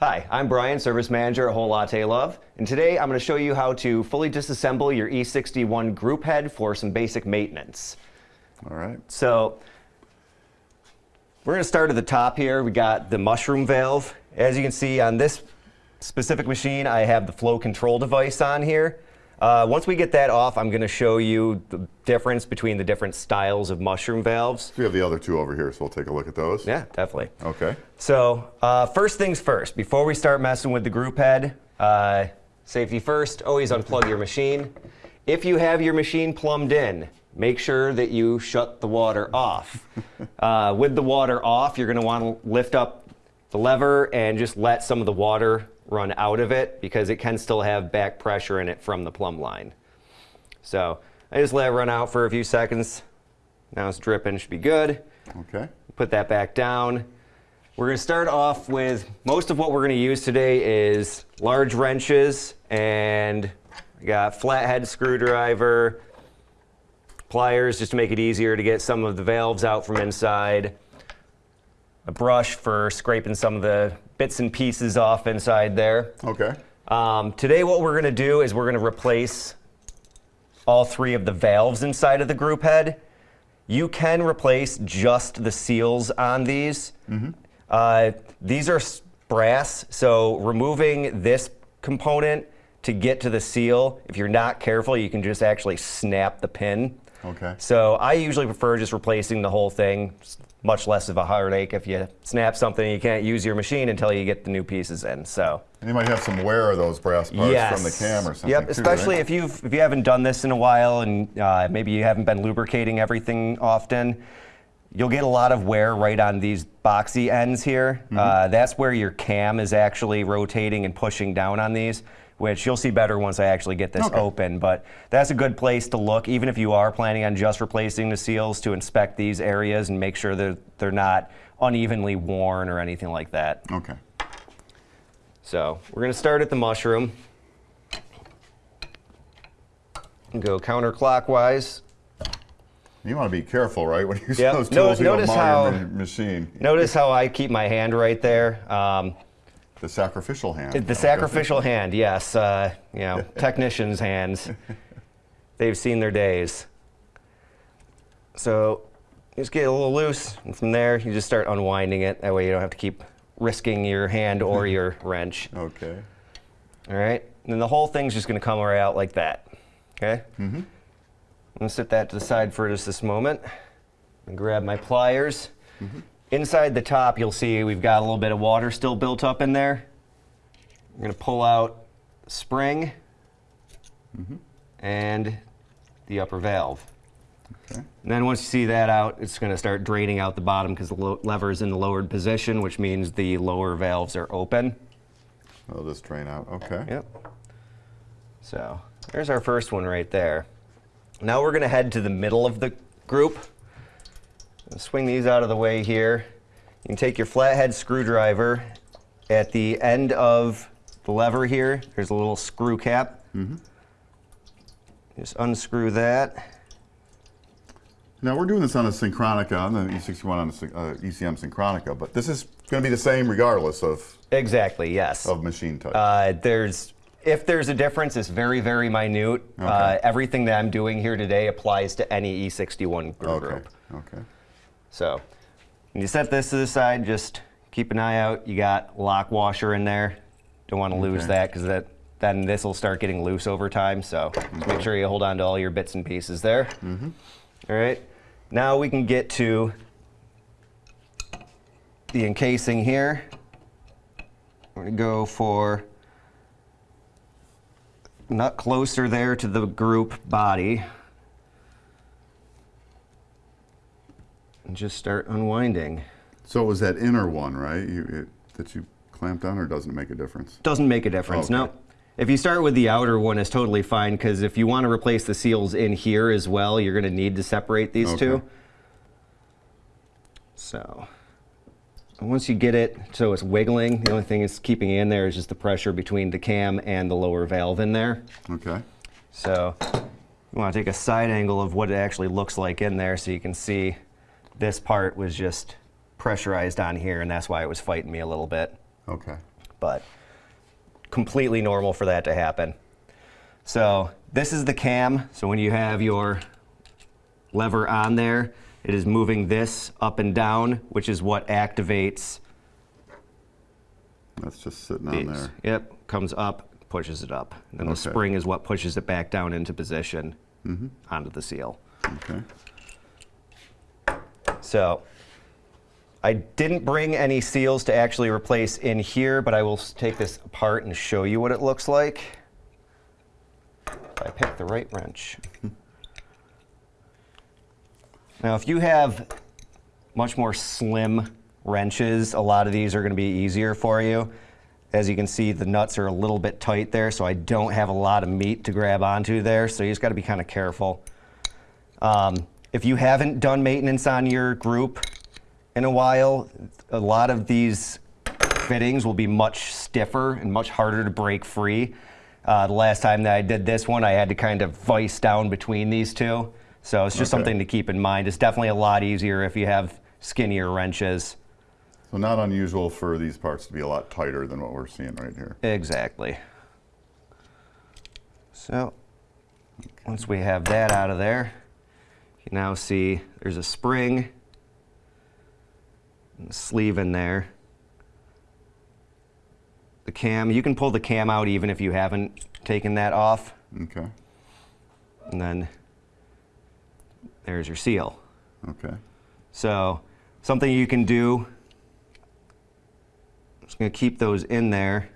Hi, I'm Brian, Service Manager at Whole Latte Love, and today I'm going to show you how to fully disassemble your E61 group head for some basic maintenance. All right. So we're going to start at the top here. We got the mushroom valve. As you can see on this specific machine, I have the flow control device on here. Uh, once we get that off, I'm going to show you the difference between the different styles of mushroom valves. We have the other two over here, so we'll take a look at those. Yeah, definitely. Okay. So uh, first things first, before we start messing with the group head, uh, safety first, always unplug your machine. If you have your machine plumbed in, make sure that you shut the water off. uh, with the water off, you're going to want to lift up the lever and just let some of the water run out of it because it can still have back pressure in it from the plumb line. So I just let it run out for a few seconds. Now it's dripping, should be good. Okay. Put that back down. We're going to start off with most of what we're going to use today is large wrenches and we got flathead screwdriver, pliers just to make it easier to get some of the valves out from inside, a brush for scraping some of the bits and pieces off inside there. Okay. Um, today what we're going to do is we're going to replace all three of the valves inside of the group head. You can replace just the seals on these. Uh, these are brass, so removing this component to get to the seal, if you're not careful, you can just actually snap the pin. Okay. So I usually prefer just replacing the whole thing. Much less of a heartache if you snap something and you can't use your machine until you get the new pieces in. So And you might have some wear of those brass parts yes. from the cam or something. Yep, too, especially right? if you've if you haven't done this in a while and uh, maybe you haven't been lubricating everything often. You'll get a lot of wear right on these boxy ends here. Mm-hmm. Uh, that's where your cam is actually rotating and pushing down on these, which you'll see better once I actually get this Okay. open. But that's a good place to look, even if you are planning on just replacing the seals, to inspect these areas and make sure that they're not unevenly worn or anything like that. Okay. So we're going to start at the mushroom. And go counterclockwise. You want to be careful, right? When you use Yep. those No- tools, you don't notice how- machine. Notice how I keep my hand right there. Um, The sacrificial hand. the sacrificial hand, yes. Uh, you know, technicians' hands. They've seen their days. So you just get a little loose, and from there you just start unwinding it. That way you don't have to keep risking your hand or your wrench. Okay. All right, and then the whole thing's just going to come right out like that. Okay. Mm-hmm. I'm going to set that to the side for just this moment. And grab my pliers. Inside the top, you'll see we've got a little bit of water still built up in there. I'm going to pull out the spring mm-hmm. and the upper valve. Okay. And then once you see that out, it's going to start draining out the bottom because the lever is in the lowered position, which means the lower valves are open. I'll just drain out. Okay. Yep. So there's our first one right there. Now we're going to head to the middle of the group. Swing these out of the way here. You can take your flathead screwdriver. At the end of the lever here, there's a little screw cap. Mm -hmm. Just unscrew that. Now we're doing this on a Synchronika, on the E61 on the uh, ECM Synchronika, but this is going to be the same regardless of, Exactly, yes. of machine type. Uh, there's if there's a difference, it's very, very minute. Uh, Okay. everything that I'm doing here today applies to any E61 group. okay. Okay. So when you set this to the side, just keep an eye out. You got lock washer in there. Don't want to lose Okay. that because that then this will start getting loose over time. So just make sure you hold on to all your bits and pieces there. Mm-hmm. All right. Now we can get to the encasing here. We're going to go for nut closer there to the group body. And just start unwinding. So it was that inner one, right? You, it, that you clamped on, or doesn't it make a difference? Doesn't make a difference, Okay. no. If you start with the outer one, it's totally fine because if you want to replace the seals in here as well, you're going to need to separate these two. Okay. So once you get it so it's wiggling, the only thing it's keeping in there is just the pressure between the cam and the lower valve in there. Okay. So you want to take a side angle of what it actually looks like in there so you can see this part was just pressurized on here and that's why it was fighting me a little bit. Okay. but completely normal for that to happen. So this is the cam. So when you have your lever on there, it is moving this up and down, which is what activates That's just sitting on these. there. Yep, comes up, pushes it up. And then the spring is what pushes it back down into position Mm-hmm. onto the seal. Okay. So I didn't bring any seals to actually replace in here, but I will take this apart and show you what it looks like. If I pick the right wrench. Now, if you have much more slim wrenches, a lot of these are going to be easier for you. As you can see, the nuts are a little bit tight there, so I don't have a lot of meat to grab onto there, so you just got to be kind of careful. Um, if you haven't done maintenance on your group in a while, a lot of these fittings will be much stiffer and much harder to break free. Uh, the last time that I did this one, I had to kind of vice down between these two. So it's just Okay. something to keep in mind. It's definitely a lot easier if you have skinnier wrenches. So not unusual for these parts to be a lot tighter than what we're seeing right here. Exactly. So once we have that out of there, you now see there's a spring and a sleeve in there. The cam, you can pull the cam out even if you haven't taken that off. Okay. And then there's your seal. Okay. So something you can do, I'm just going to keep those in there.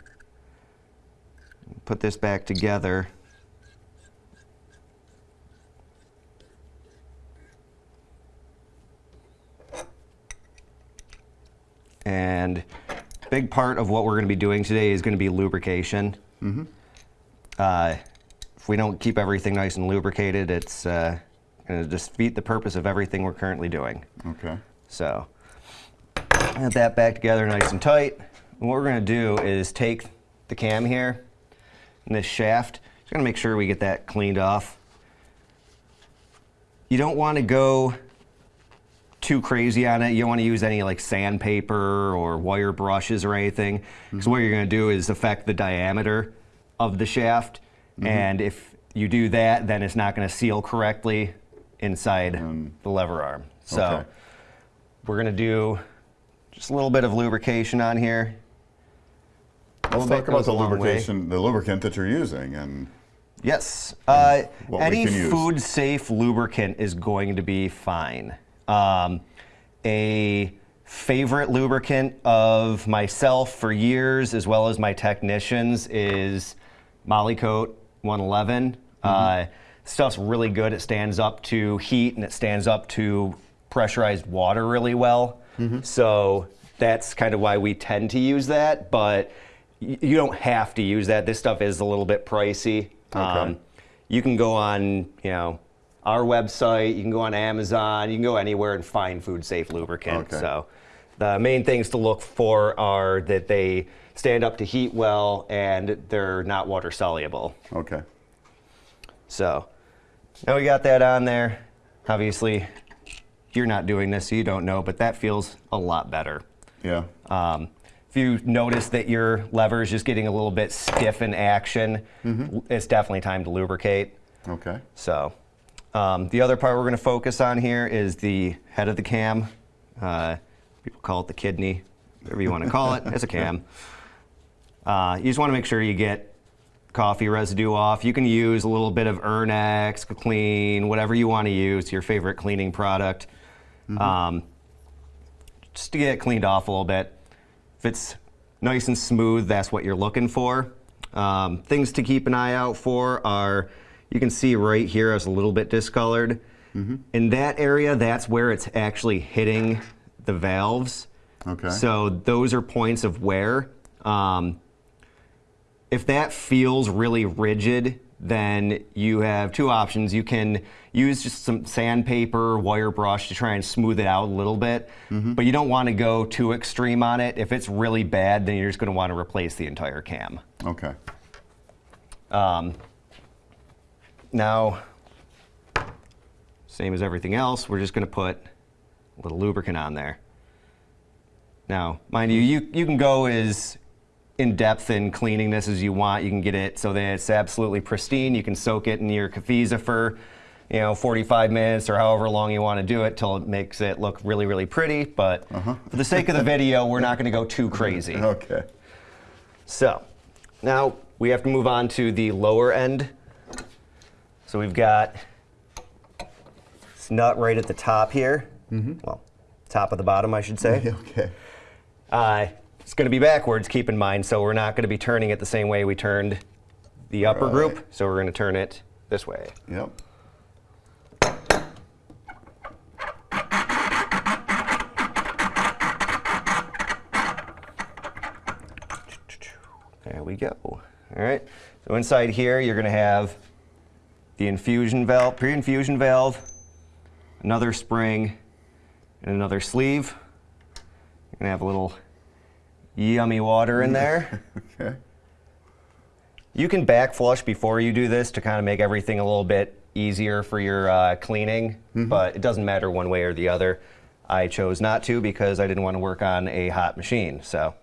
Put this back together. And big part of what we're going to be doing today is going to be lubrication. Uh, if we don't keep everything nice and lubricated, it's uh, going to defeat the purpose of everything we're currently doing. Okay. So, get that back together nice and tight. And what we're going to do is take the cam here and this shaft. Just going to make sure we get that cleaned off. You don't want to go too crazy on it. You don't want to use any like sandpaper or wire brushes or anything. Because what you're going to do is affect the diameter of the shaft. And if you do that, then it's not going to seal correctly inside the lever arm. So Okay. we're going to do just a little bit of lubrication on here. Let's talk about the long way. lubrication, the lubricant that you're using, and Yes. Uh, any food safe lubricant is going to be fine. Um, a favorite lubricant of myself for years, as well as my technicians, is Molykote 111. Uh, stuff's really good. It stands up to heat and it stands up to pressurized water really well. So that's kind of why we tend to use that, but y- you don't have to use that. This stuff is a little bit pricey. Um, you can go on, you know, our website. You can go on Amazon. You can go anywhere and find food safe lubricant. Okay. So the main things to look for are that they stand up to heat well and they're not water soluble. okay. So now we got that on there. Obviously, you're not doing this, so you don't know, but that feels a lot better. Yeah. Um, if you notice that your lever is just getting a little bit stiff in action, it's definitely time to lubricate. Okay. So, um, the other part we're going to focus on here is the head of the cam. Uh, people call it the kidney, whatever you want to call it. It's a cam. Uh, you just want to make sure you get coffee residue off. You can use a little bit of Urnex, Clean, whatever you want to use, your favorite cleaning product, um, just to get it cleaned off a little bit. If it's nice and smooth, that's what you're looking for. Um, things to keep an eye out for are, you can see right here it's a little bit discolored. Mm-hmm. In that area, that's where it's actually hitting the valves. Okay. So those are points of wear. Um, if that feels really rigid, then you have two options. You can use just some sandpaper, wire brush to try and smooth it out a little bit, mm-hmm. but you don't want to go too extreme on it. If it's really bad, then you're just going to want to replace the entire cam. Okay. Um, Now, same as everything else, we're just going to put a little lubricant on there. Now, mind you, you, you can go as in depth in cleaning this as you want. You can get it so that it's absolutely pristine. You can soak it in your Cafiza for, you know, 45 minutes or however long you want to do it till it makes it look really, really pretty. But uh-huh. for the sake of the video, we're not going to go too crazy. Okay. So now we have to move on to the lower end. So we've got this nut right at the top here. Well, top of the bottom, I should say. Okay. Uh, it's going to be backwards, keep in mind, so we're not going to be turning it the same way we turned the upper Right. group. So we're going to turn it this way. Yep. There we go. All right. So inside here, you're going to have the infusion valve, pre-infusion valve, another spring, and another sleeve. You're to have a little yummy water in there. Okay. You can back flush before you do this to kind of make everything a little bit easier for your uh, cleaning, but it doesn't matter one way or the other. I chose not to because I didn't want to work on a hot machine. So,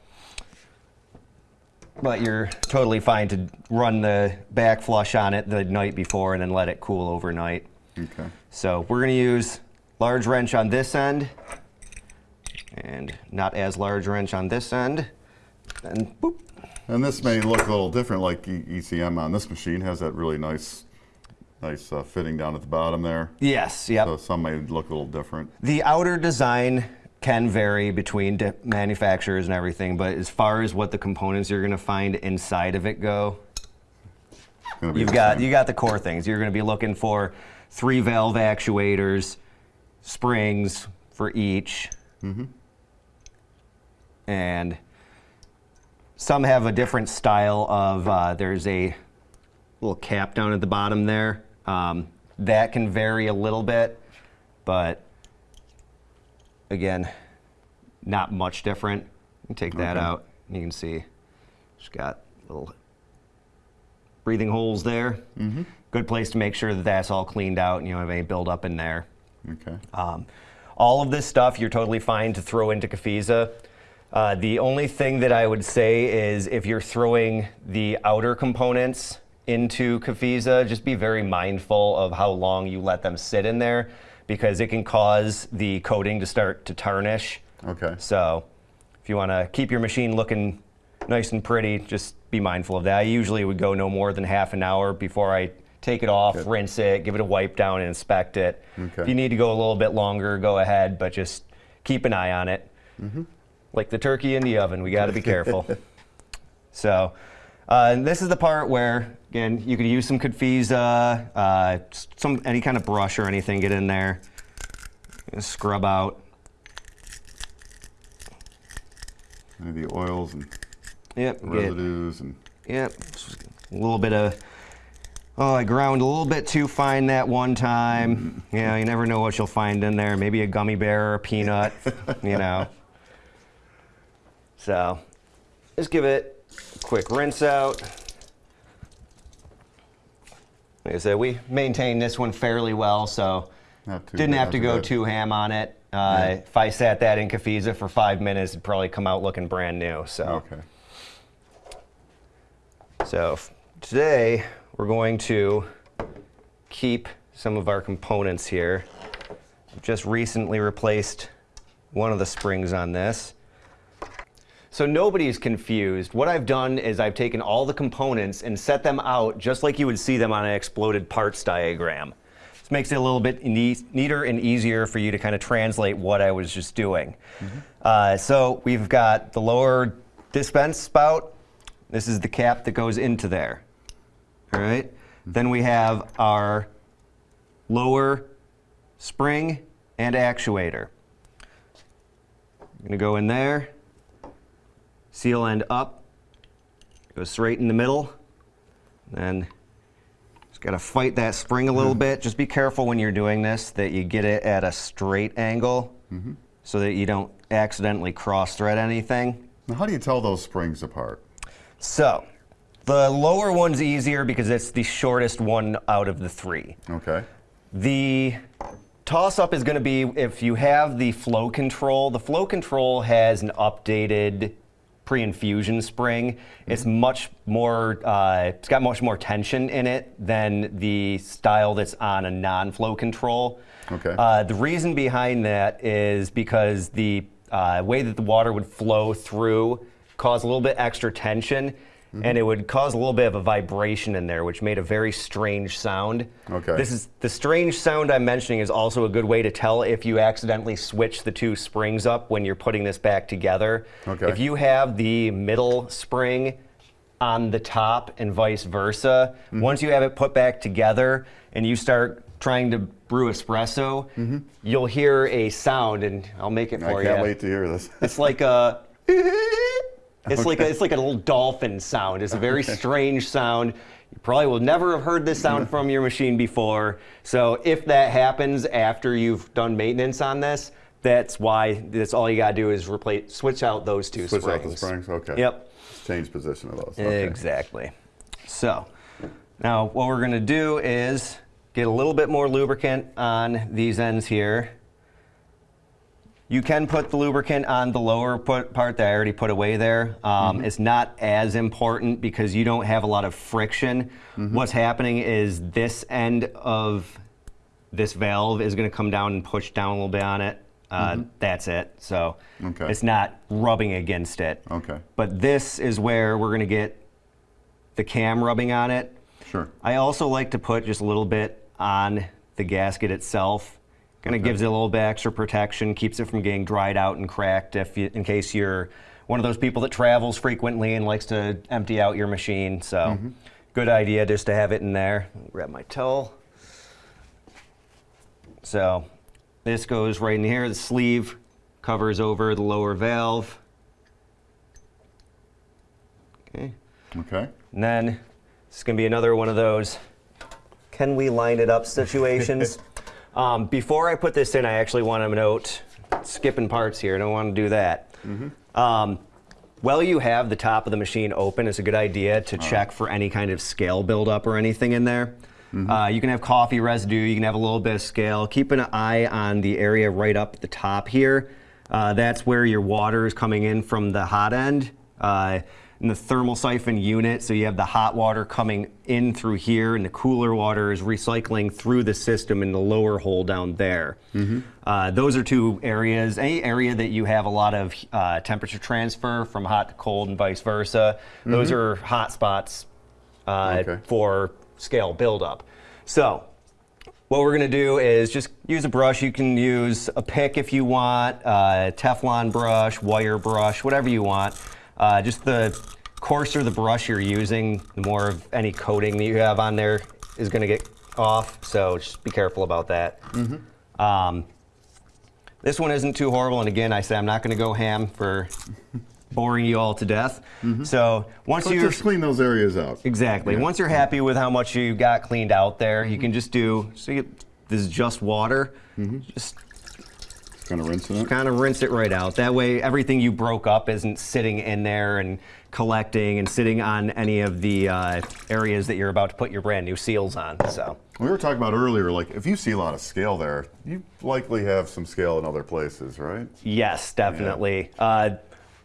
but you're totally fine to run the back flush on it the night before and then let it cool overnight. Okay. So we're going to use large wrench on this end and not as large wrench on this end. And boop. And this may look a little different, like ECM on this machine has that really nice, nice uh, fitting down at the bottom there. Yes, yep. So some may look a little different. The outer design can vary between manufacturers and everything, but as far as what the components you're going to find inside of it go, It's gonna be you've got same. you got the core things. You're going to be looking for three valve actuators, springs for each, and some have a different style of. Uh, there's a little cap down at the bottom there. Um, that can vary a little bit, but again, not much different. Take that Okay. out. You can see it's got little breathing holes there. Mm-hmm. Good place to make sure that that's all cleaned out and you don't have any buildup in there. Okay. Um, all of this stuff you're totally fine to throw into Cafiza. Uh, the only thing that I would say is if you're throwing the outer components into Cafiza, just be very mindful of how long you let them sit in there because it can cause the coating to start to tarnish. Okay. So if you want to keep your machine looking nice and pretty, just be mindful of that. I usually would go no more than half an hour before I take it off, Good. rinse it, give it a wipe down, and inspect it. Okay. If you need to go a little bit longer, go ahead, but just keep an eye on it. Mm-hmm. Like the turkey in the oven, we got to be careful. so, uh, and this is the part where, again, you could use some Cafiza, uh, some any kind of brush or anything, get in there, scrub out. The oils and Yep, get, residues and Yep, a little bit of. Oh, I ground a little bit too fine that one time. Yeah, you never know what you'll find in there. Maybe a gummy bear or a peanut, you know. So, just give it quick rinse out. Like I said, we maintained this one fairly well, so didn't have to go bad. too ham on it. Uh, Yeah. If I sat that in Cafiza for five minutes, it'd probably come out looking brand new. So. Okay. So today we're going to keep some of our components here. I've just recently replaced one of the springs on this. So nobody's confused. What I've done is I've taken all the components and set them out just like you would see them on an exploded parts diagram. This makes it a little bit neater and easier for you to kind of translate what I was just doing. Uh, so we've got the lower dispense spout. This is the cap that goes into there. All right. Then we have our lower spring and actuator. I'm going to go in there, seal end up, go straight in the middle, then just got to fight that spring a little mm-hmm. bit. Just be careful when you're doing this that you get it at a straight angle mm-hmm. so that you don't accidentally cross thread anything. Now, how do you tell those springs apart? So, the lower one's easier because it's the shortest one out of the three. Okay. The toss up is going to be if you have the flow control. The flow control has an updated pre-infusion spring. It's much more, uh, it's got much more tension in it than the style that's on a non-flow control. Okay. Uh, the reason behind that is because the uh, way that the water would flow through caused a little bit extra tension, Mm-hmm. and it would cause a little bit of a vibration in there, which made a very strange sound. Okay. This is the strange sound I'm mentioning is also a good way to tell if you accidentally switch the two springs up when you're putting this back together. Okay. If you have the middle spring on the top and vice versa, Mm-hmm. once you have it put back together and you start trying to brew espresso, you'll hear a sound, and I'll make it for you. I can't you. wait to hear this. It's like a. It's like a, it's like a little dolphin sound. It's a very strange sound. You probably will never have heard this sound from your machine before. So if that happens after you've done maintenance on this, that's why. That's all you gotta do is replace, switch out those two Switch springs. out the springs. Okay. Yep. Change position of those. Okay. Exactly. So now what we're going to do is get a little bit more lubricant on these ends here. You can put the lubricant on the lower put part that I already put away there. Um, It's not as important because you don't have a lot of friction. What's happening is this end of this valve is going to come down and push down a little bit on it. Uh, That's it. So Okay. it's not rubbing against it. Okay. But this is where we're going to get the cam rubbing on it. Sure. I also like to put just a little bit on the gasket itself. Kind of gives it a little bit extra protection, keeps it from getting dried out and cracked if you, in case you're one of those people that travels frequently and likes to empty out your machine. So Mm-hmm. good idea just to have it in there. Grab my towel. So this goes right in here. The sleeve covers over the lower valve. Okay. Okay. And then it's going to be another one of those can we line it up situations. Um, before I put this in, I actually want to note skipping parts here. I don't want to do that. Um, while you have the top of the machine open, it's a good idea to check for any kind of scale buildup or anything in there. Uh, you can have coffee residue, you can have a little bit of scale. Keep an eye on the area right up at the top here. Uh, that's where your water is coming in from the hot end. Uh, in the thermal siphon unit, so you have the hot water coming in through here, and the cooler water is recycling through the system in the lower hole down there. Uh, those are two areas. Any area that you have a lot of uh, temperature transfer from hot to cold and vice versa, those are hot spots uh, Okay. for scale buildup. So what we're going to do is just use a brush. You can use a pick if you want, uh, Teflon brush, wire brush, whatever you want. Uh, just the coarser the brush you're using, the more of any coating that you have on there is going to get off. So just be careful about that. Um, this one isn't too horrible, and again, I say I'm not going to go ham for boring you all to death. So once you just clean those areas out. Exactly. Yeah. Once you're happy with how much you got cleaned out there, you can just do. So you, this is just water. Just Kind of rinsing it. kind of rinse it right out. That way, everything you broke up isn't sitting in there and collecting and sitting on any of the uh, areas that you're about to put your brand new seals on. So. We were talking about earlier, like if you see a lot of scale there, you likely have some scale in other places, right? Yes, definitely. Uh,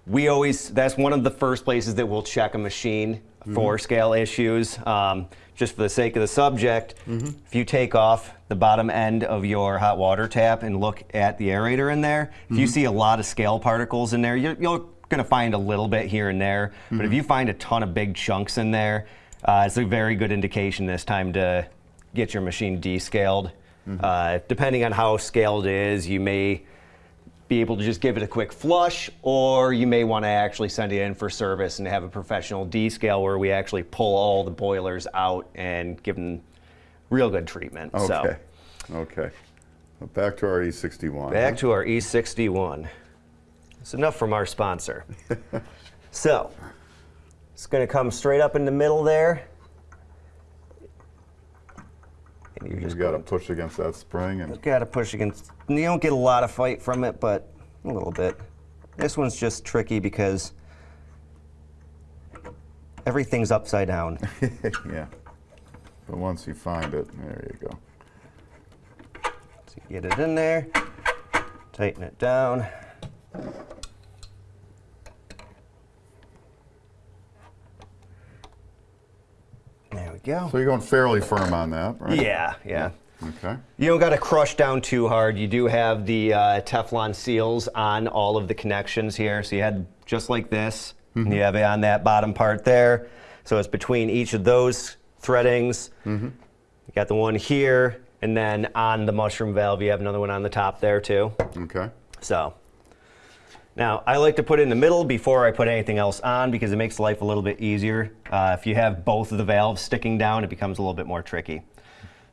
we always, that's one of the first places that we'll check a machine for scale issues. Um, just for the sake of the subject, if you take off the bottom end of your hot water tap and look at the aerator in there, if you see a lot of scale particles in there, you're, you're going to find a little bit here and there. But if you find a ton of big chunks in there, uh, it's a very good indication this time to get your machine descaled. Uh, depending on how scaled it is, you may be able to just give it a quick flush, or you may want to actually send it in for service and have a professional descale where we actually pull all the boilers out and give them real good treatment. Okay. So Okay. Well, back to our E61. back to our E61. It's enough from our sponsor. so it's going to come straight up in the middle there. And you're You just got to push against that spring and got to push against. You don't get a lot of fight from it, but a little bit. This one's just tricky because everything's upside down. yeah. But once you find it, there you go. So you get it in there, tighten it down. There we go. So you're going fairly firm on that, right? Yeah, yeah. Okay. You don't got to crush down too hard. You do have the uh, Teflon seals on all of the connections here. So you had just like this, mm -hmm. you have it on that bottom part there. So it's between each of those threadings. You got the one here, and then on the mushroom valve, you have another one on the top there too. Okay. So now I like to put in the middle before I put anything else on because it makes life a little bit easier. Uh, if you have both of the valves sticking down, it becomes a little bit more tricky.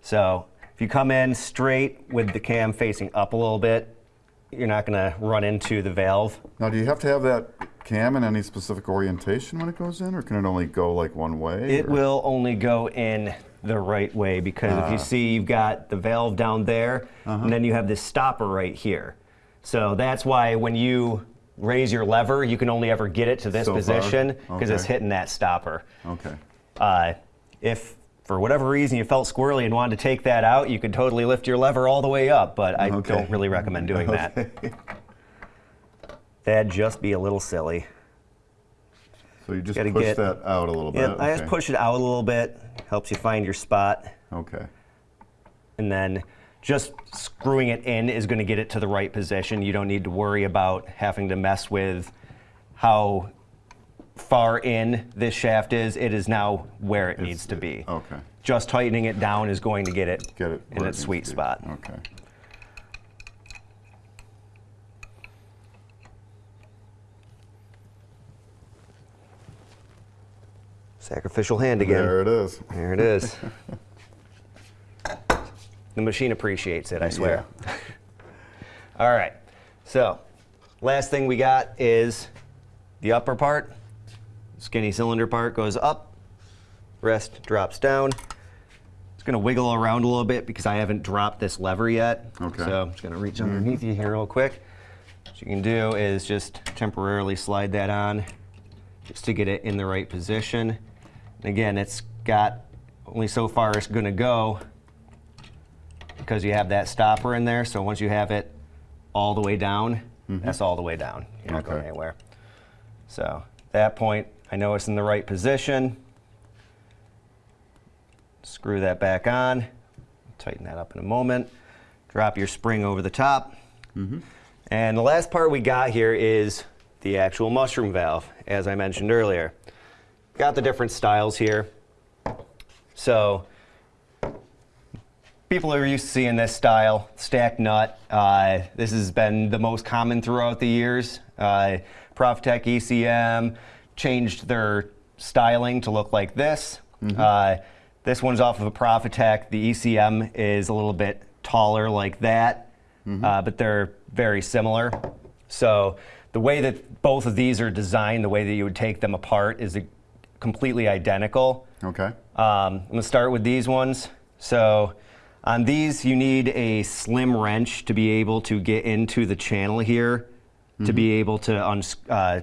So if you come in straight with the cam facing up a little bit, you're not going to run into the valve. Now, do you have to have that cam in any specific orientation when it goes in, or can it only go like one way? It or- will only go in the right way because if you see you've got the valve down there and then you have this stopper right here. So that's why when you raise your lever, you can only ever get it to this So position because it's hitting that stopper. Okay. Uh, if for whatever reason you felt squirrely and wanted to take that out, you could totally lift your lever all the way up, but I Okay. don't really recommend doing that. That'd just be a little silly. So you just Gotta push get- that out a little bit. Yep, I just push it out a little bit, helps you find your spot. Okay. and then just screwing it in is going to get it to the right position. You don't need to worry about having to mess with how far in this shaft is. It is now where it needs to be. Okay. Just tightening it down is going to get it, Get it in where it its sweet spot. Okay. Sacrificial hand again. There it is. There it is. the machine appreciates it, I swear. All right. So, last thing we got is the upper part. Skinny cylinder part goes up, rest drops down. It's going to wiggle around a little bit because I haven't dropped this lever yet. Okay. So, I'm just going to reach underneath you here real quick. What you can do is just temporarily slide that on just to get it in the right position. And again, it's got only so far it's going to go because you have that stopper in there. So once you have it all the way down, mm-hmm. that's all the way down. You're not going Okay. anywhere. So at that point, I know it's in the right position. Screw that back on. Tighten that up in a moment. Drop your spring over the top. And the last part we got here is the actual mushroom valve, as I mentioned earlier. Got the different styles here. So people are used to seeing this style, stacked nut. Uh, this has been the most common throughout the years. Uh, Profitec ECM changed their styling to look like this. Uh, this one's off of a Profitec. The ECM is a little bit taller like that, uh, but they're very similar. So the way that both of these are designed, the way that you would take them apart is completely identical. Okay. Um, I'm gonna start with these ones. So on these, you need a slim wrench to be able to get into the channel here, to be able to uh,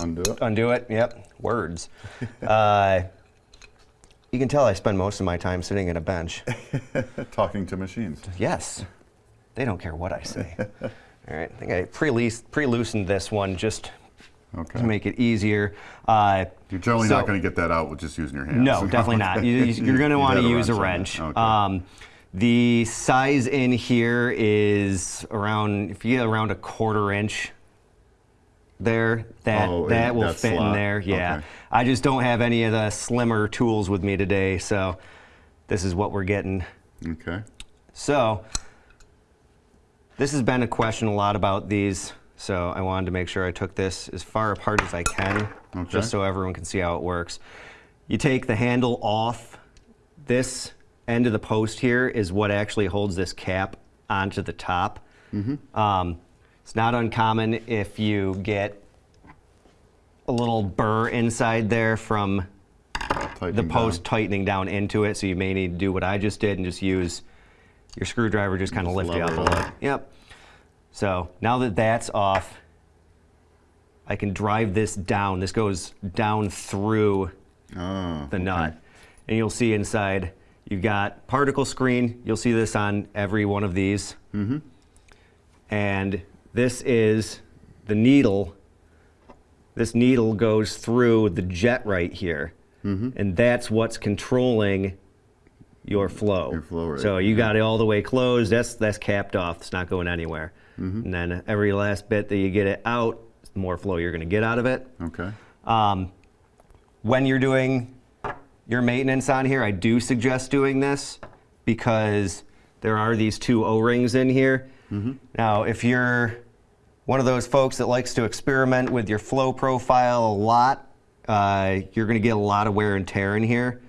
Undo it. undo it. Yep, words. uh, you can tell I spend most of my time sitting at a bench. Talking to machines. Yes, they don't care what I say. All right, I think I pre-loosened this one just Okay. to make it easier. Uh, You're generally so- not going to get that out with just using your hands. No, definitely not. You, you're going to want to use a wrench wrench. Okay. Um, the size in here is around, if you get around a quarter inch there, that, Oh, that will that fit in there. Yeah. Okay. I just don't have any of the slimmer tools with me today, so this is what we're getting. Okay. So, this has been a question a lot about these, so I wanted to make sure I took this as far apart as I can, Okay. just so everyone can see how it works. You take the handle off. This end of the post here is what actually holds this cap onto the top. Um, it's not uncommon if you get a little burr inside there from the post down. tightening down into it, so you may need to do what I just did and just use your screwdriver, just kind of lift it up a little. Yep. So now that that's off, I can drive this down. This goes down through Oh, the nut. And you'll see inside, you've got particle screen. You'll see this on every one of these. Mm-hmm. And this is the needle. This needle goes through the jet right here. Mm-hmm. and that's what's controlling your flow. Your flow rate, So you got it all the way closed. That's that's capped off. It's not going anywhere. Mm-hmm. And then every last bit that you get it out, the more flow you're going to get out of it. Okay. Um, when you're doing your maintenance on here, I do suggest doing this because there are these two O-rings in here. Mm-hmm. Now, if you're one of those folks that likes to experiment with your flow profile a lot, uh, you're going to get a lot of wear and tear in here.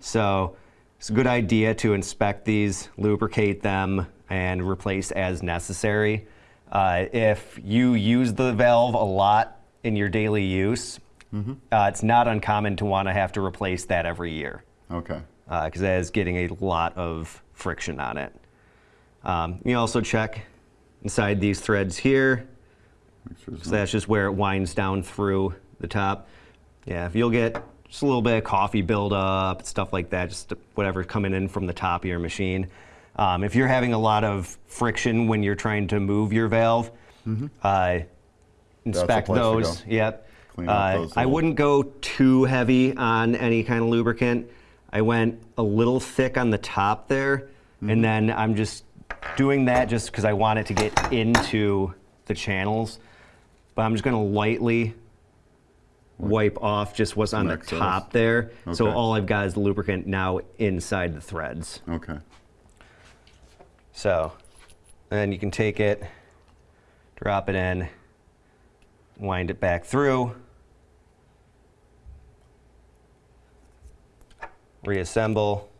So it's a good idea to inspect these, lubricate them, and replace as necessary. Uh, if you use the valve a lot in your daily use, uh, it's not uncommon to want to have to replace that every year Okay. because that is getting a lot of friction on it. Um, you also check inside these threads here. Make sure there's So that's just where it winds down through the top. Yeah, if you'll get just a little bit of coffee buildup, stuff like that, just whatever coming in from the top of your machine. Um, if you're having a lot of friction when you're trying to move your valve, uh, inspect place to go. those. Yep. Uh, those I wouldn't go too heavy on any kind of lubricant. I went a little thick on the top there, Mm-hmm. and then I'm just doing that just because I want it to get into the channels. But I'm just going to lightly wipe off just what's on the top there. So all I've got is the lubricant now inside the threads. Okay. So then you can take it, drop it in, wind it back through, reassemble.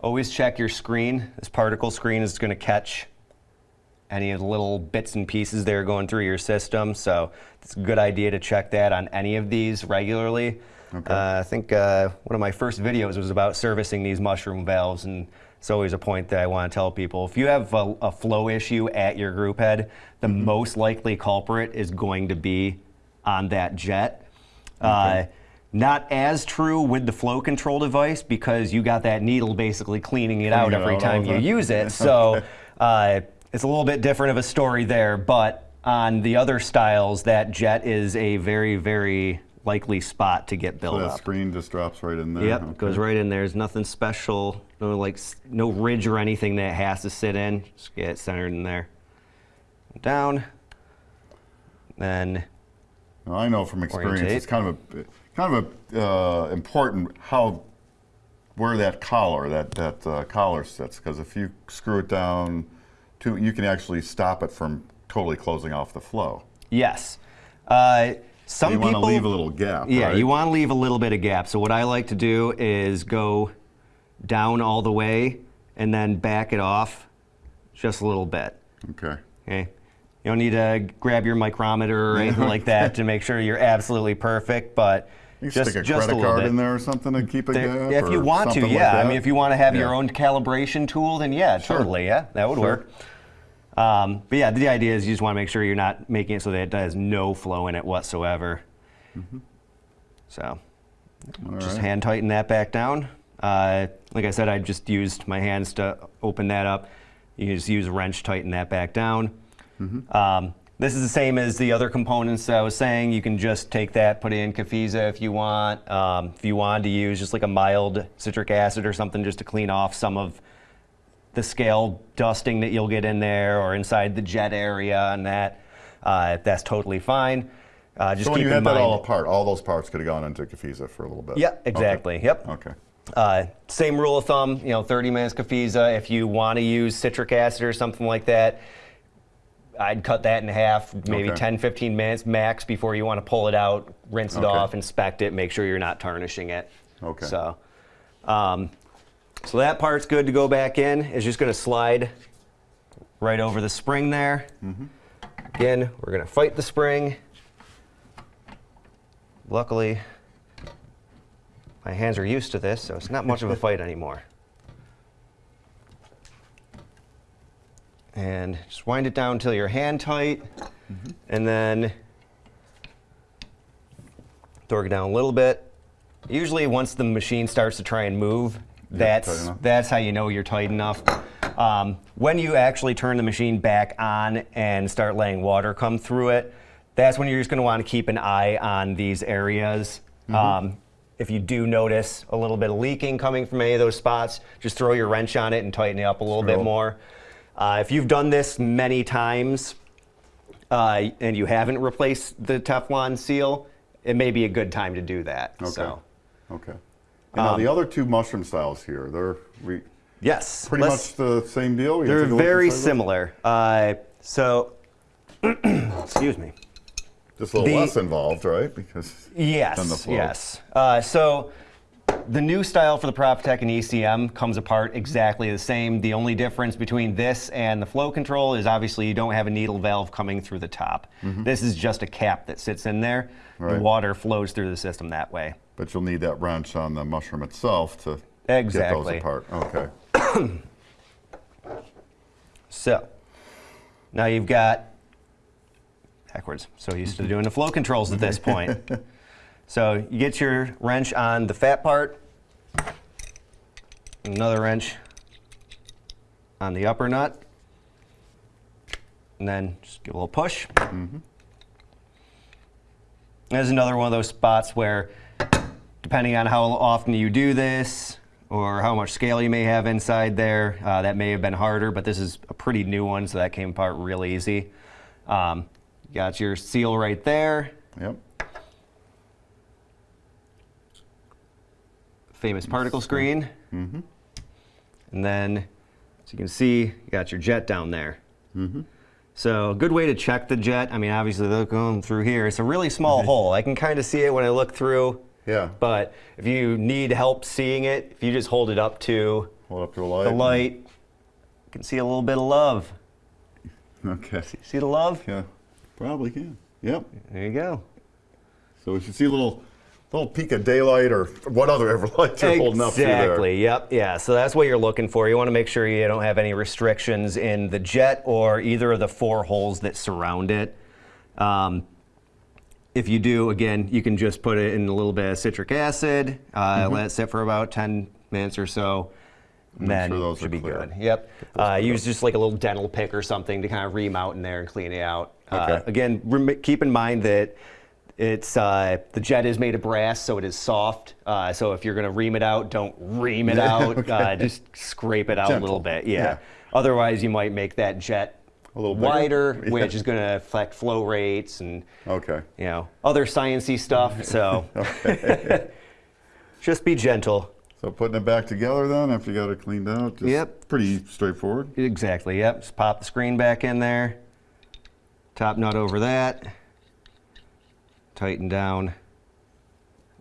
Always check your screen. This particle screen is going to catch any of the little bits and pieces that are going through your system. So it's a good idea to check that on any of these regularly. Okay. Uh, I think uh, one of my first videos was about servicing these mushroom valves, and it's always a point that I want to tell people. If you have a, a flow issue at your group head, the Mm-hmm. most likely culprit is going to be on that jet. Uh, not as true with the flow control device because you got that needle basically cleaning it out every time you use it. So uh, it's a little bit different of a story there. But on the other styles, that jet is a very, very likely spot to get So built that up. screen just drops right in there. Yep, Okay. goes right in there. There's nothing special, no like no ridge or anything that it has to sit in. Just get it centered in there. Down. Then I know from experience, Orientate. it's kind of a kind of a uh, important how where that collar that that uh, collar sits because if you screw it down, too, you can actually stop it from totally closing off the flow. yes, uh, some you want to leave a little gap. Yeah, right? you want to leave a little bit of gap. So what I like to do is go down all the way and then back it off just a little bit. Okay. Okay. You don't need to grab your micrometer or anything like that to make sure you're absolutely perfect, but You can just stick a just a credit little card bit. in there or something to keep a There- if you want to, something like yeah. I mean, if you want to have your own calibration tool, then yeah, totally, yeah, that would Sure. work. Um, but yeah, the idea is you just want to make sure you're not making it so that it has no flow in it whatsoever. So All just right. hand tighten that back down. Uh, like I said, I just used my hands to open that up. You can just use a wrench, tighten that back down. Um, this is the same as the other components that I was saying. You can just take that, put it in Cafiza if you want. Um, if you wanted to use just like a mild citric acid or something just to clean off some of the scale dusting that you'll get in there or inside the jet area and that, uh, that's totally fine. Uh, just So when keep you had that all apart, all those parts could have gone into Cafiza for a little bit. Yeah, Okay. exactly. Yep. Okay. Uh, same rule of thumb, you know, 30 minutes Cafiza. If you want to use citric acid or something like that, I'd cut that in half, maybe Okay. 10, 15 minutes max before you want to pull it out, rinse it Okay. off, inspect it, make sure you're not tarnishing it. Okay. So, um, so that part's good to go back in. It's just going to slide right over the spring there. Mm-hmm. Again, we're going to fight the spring. Luckily, my hands are used to this, so it's not much of a fight anymore. And just wind it down until you're hand tight, and then torque it down a little bit. Usually, once the machine starts to try and move, that's that's how you know you're tight enough. Um, when you actually turn the machine back on and start letting water come through it, that's when you're just going to want to keep an eye on these areas. Um, if you do notice a little bit of leaking coming from any of those spots, just throw your wrench on it and tighten it up a little bit more. Uh, if you've done this many times uh, and you haven't replaced the Teflon seal, it may be a good time to do that. Okay. So, Okay. And now the other two mushroom styles here, they're we, yes, pretty much the same deal. They're take a look very similar. Uh, so, excuse me. Just a little The- less involved, right? Because Yes, the yes. Uh, so the new style for the Profitec and ECM comes apart exactly the same. The only difference between this and the flow control is obviously you don't have a needle valve coming through the top. This is just a cap that sits in there. The Mm-hmm. Water flows through the system that way. But you'll need that wrench on the mushroom itself to Exactly. get those apart. Okay. So now you've got backwards. So used to mm-hmm. doing the flow controls at this point. so you get your wrench on the fat part, another wrench on the upper nut, and then just give a little push. Mm-hmm. There's another one of those spots where, depending on how often you do this or how much scale you may have inside there, uh, that may have been harder, but this is a pretty new one, so that came apart real easy. Um, got your seal right there, Yep. famous particle screen. Mm -hmm. And then, as you can see, you got your jet down there. Mm -hmm. So a good way to check the jet, I mean, obviously they're going through here. It's a really small hole. I can kind of see it when I look through. Yeah. But if you need help seeing it, if you just hold it up to Hold up to the light. the light, you can see a little bit of love. Okay. See the love? Yeah. Probably can. Yep. There you go. So we should see a little, little peak of daylight or what other ever light you're holding up. Exactly. Yep. Yeah. So that's what you're looking for. You want to make sure you don't have any restrictions in the jet or either of the four holes that surround it. Um, if you do, again, you can just put it in a little bit of citric acid, uh, Mm-hmm. let it sit for about 10 minutes or so. and Then sure those should are be clear. good. Yep. Uh, use just like a little dental pick or something to kind of ream out in there and clean it out. Uh, Okay. again, rem- keep in mind that it's uh, the jet is made of brass, so it is soft. Uh, so if you're going to ream it out, don't ream it out. okay. Uh, just scrape it out a little bit. Yeah. Yeah. Otherwise, you might make that jet A little wider, Yeah. which is going to affect flow rates and Okay. you know other sciency stuff. So just be gentle. So putting it back together then after you got it cleaned out. Just Yep. Pretty straightforward. Exactly. Yep. Just pop the screen back in there. Top nut over that. Tighten down.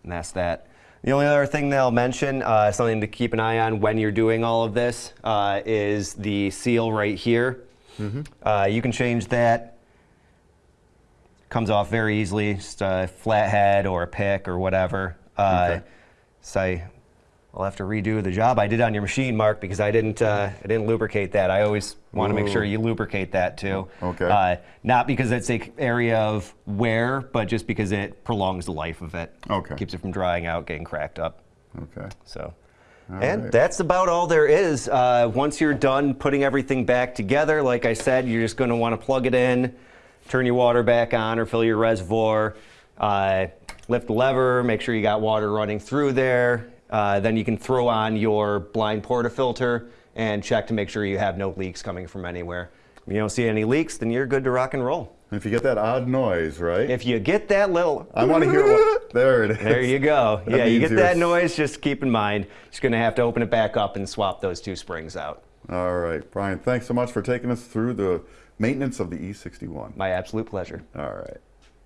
And that's that. The only other thing that I'll mention, uh, something to keep an eye on when you're doing all of this, uh, is the seal right here. Uh, you can change that. Comes off very easily, just a flat head or a pick or whatever. Uh, Okay. So I, I'll have to redo the job I did on your machine, Mark, because I didn't uh, I didn't lubricate that. I always want to make sure you lubricate that too. Okay. Uh, not because it's a area of wear, but just because it prolongs the life of it. Okay. Keeps it from drying out, getting cracked up. Okay. So. All and right. that's about all there is. Uh, once you're done putting everything back together, like I said, you're just going to want to plug it in, turn your water back on, or fill your reservoir, uh, lift the lever, make sure you got water running through there. Uh, then you can throw on your blind portafilter and check to make sure you have no leaks coming from anywhere. If you don't see any leaks, then you're good to rock and roll. If you get that odd noise, right? If you get that little I want to hear what. There it is. There you go. Yeah, you get that noise, just keep in mind, you're going to have to open it back up and swap those two springs out. All right, Brian. Thanks so much for taking us through the maintenance of the E61. My absolute pleasure. All right.